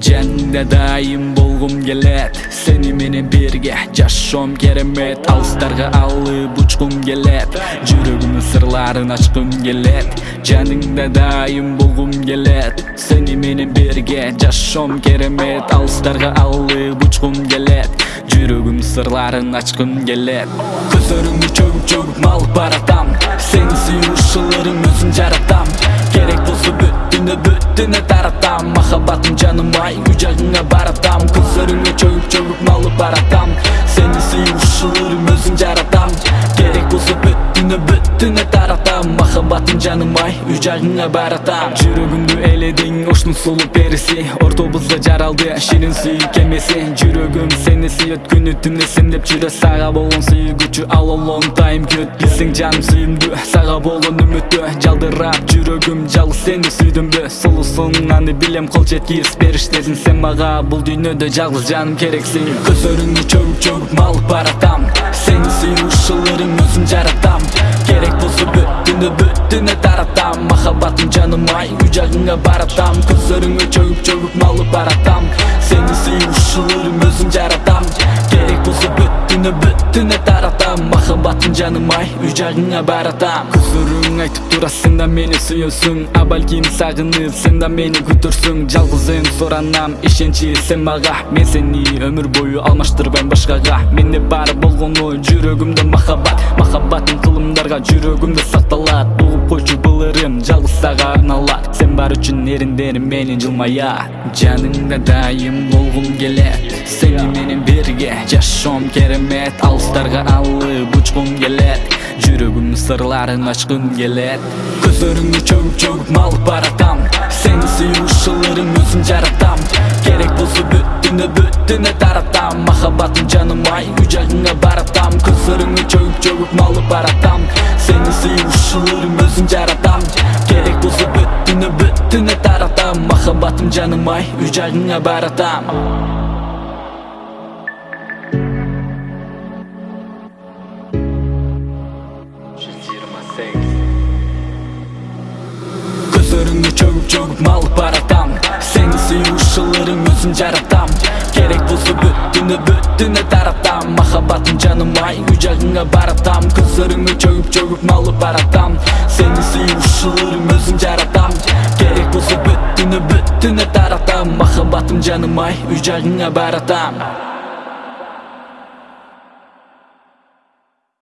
жаныңда дайым болгум келет. Сени менен бирге жашоом керемет. Алыстарга алып учкум келет. Жүрөгүмдүн сырларын ачкым келет. Жаныңда дайым болгум келет. Сени менен бирге жашоом керемет. Алыстарга алып учкум келет. Жүрөгүмдүн сырларын ачкым келет. Көзөрүңдү чөгүп таратам махаббатым жаным ай үй жагыңа баратам көзөрүңө чөгүп чөгүп малып баратам. Сени сүйүүчүлөрүм өзүм жаратам. Керек болсо бүт дүйнө бүт дүйнө таратам. Махаббатым жаным ай үй жагыңа баратам. Жүрөгүмдү эледиң оштун сулуу периси ортобузда жаралды ширин сүйүү кемеси. Жүрөгүм сени сүйөт күнү түнү сен деп жүрөт сага болгон сүйгүчү ал long time күт билсең жаным сүйүмдүү сага болгон үмүттүү жалдырап жүрөгүм жалгыз сени сүйдүмбү аны билем кол жеткиз периштесиң сен мага бул дүйнөдө жалгыз жаным керексиң. Көзөрүңдү чөгүп чөгүп малып баратам. Сени сүйүүчүлөрүм өзүм жаратам. Керек болсо бүт дүйнө бүт дүйнө таратам. Махаббатым жаным ай үй жагыңа баратам көзөрүңө бүт дүйнө бүт дүйнө таратам махаббатым жаным ай үй жагыңа баратам. Көзөрүң айтып турат сен да мени сүйөсүң а балким сагынып сен да мени күтөрсүң жалгыз эми суранам ишенчи сен мага. Мен сени өмүр бою алмаштырбайм башкага. Менде бар болгону жүрөгүмдө махаббат. Махаббатым кылымдарга жүрөгүмдө сакталат. Угуп койчу үчүн эриндерим менин жылмаят жаныңда дайым болгум келет сени менен бирге жашоом керемет. Алыстарга алып учкум келет жүрөгүмдүн сырларын ачкым келет. Көзөрүңдү чөгүп чөгүп малып баратам. Сени сүйүүчүлөрүм өзүм жаратам. Керек болсо бүт дүйнө бүт дүйнө таратам. Махаббатым жаным ай үй жагыңа баратам. Көзөрүңдү чөгүп чөгүп малып баратам. Сени сүйүүчүлөрүм өзүм жаратам жаным ай үй жагыңа баратам көзөрүңдү чөгүп чөгүп малып баратам сени сүйүүчүлөрүм өзүм жаратам керек болсо бүт дүйнө бүт дүйнө таратам махаббатым жаным ай үй жагыңа баратам көзөрүңө чөгүп чөгүп малып баратам сени сүйүүчүлөрүм жаным ай үй жагыңа баратам